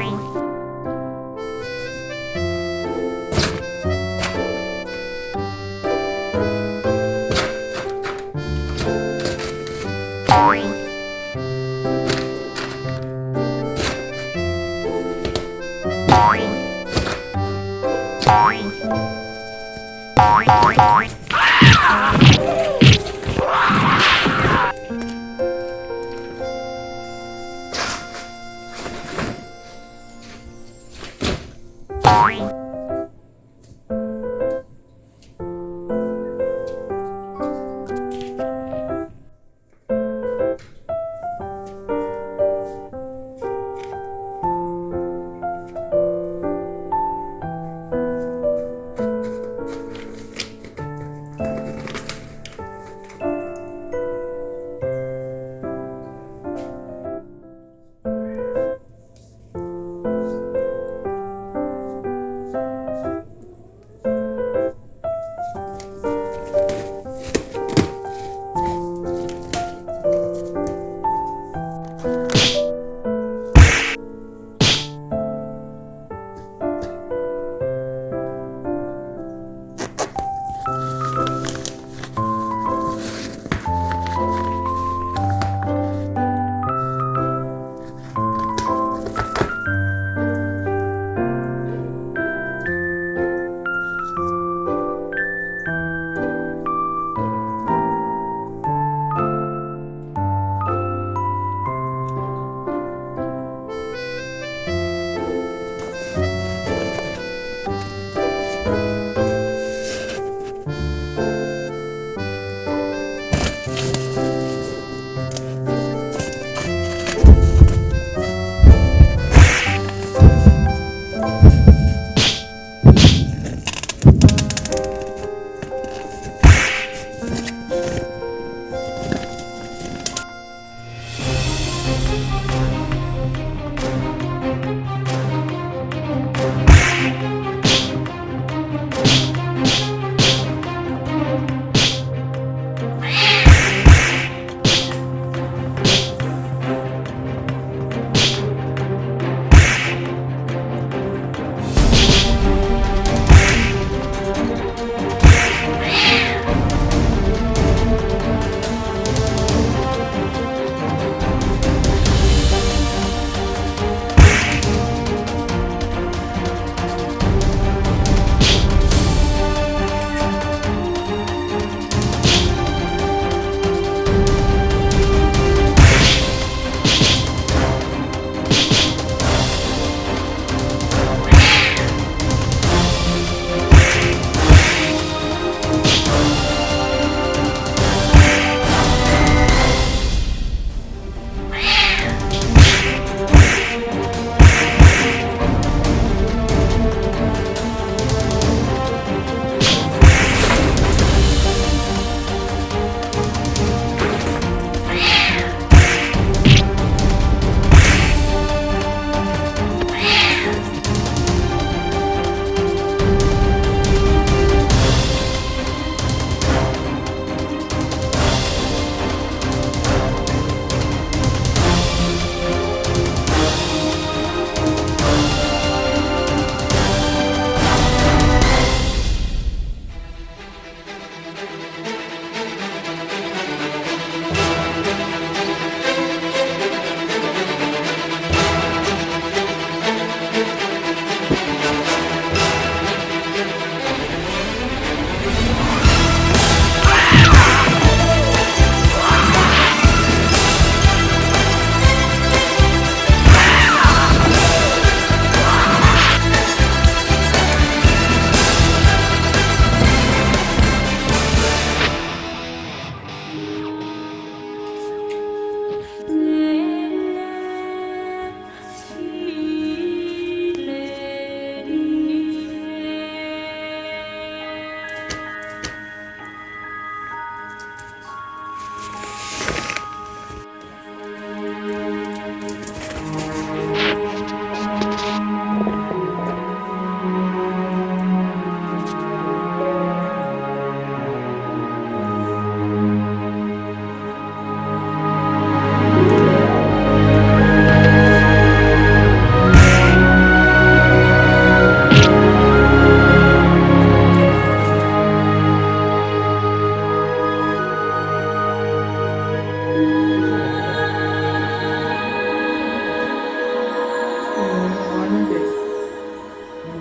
Bye.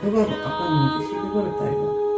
누가 바꿨는지 12번을 따위가